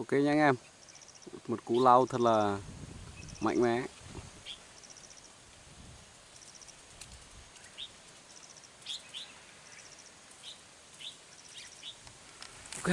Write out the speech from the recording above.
ok nha anh em. Một cú lau thật là mạnh mẽ. Ok.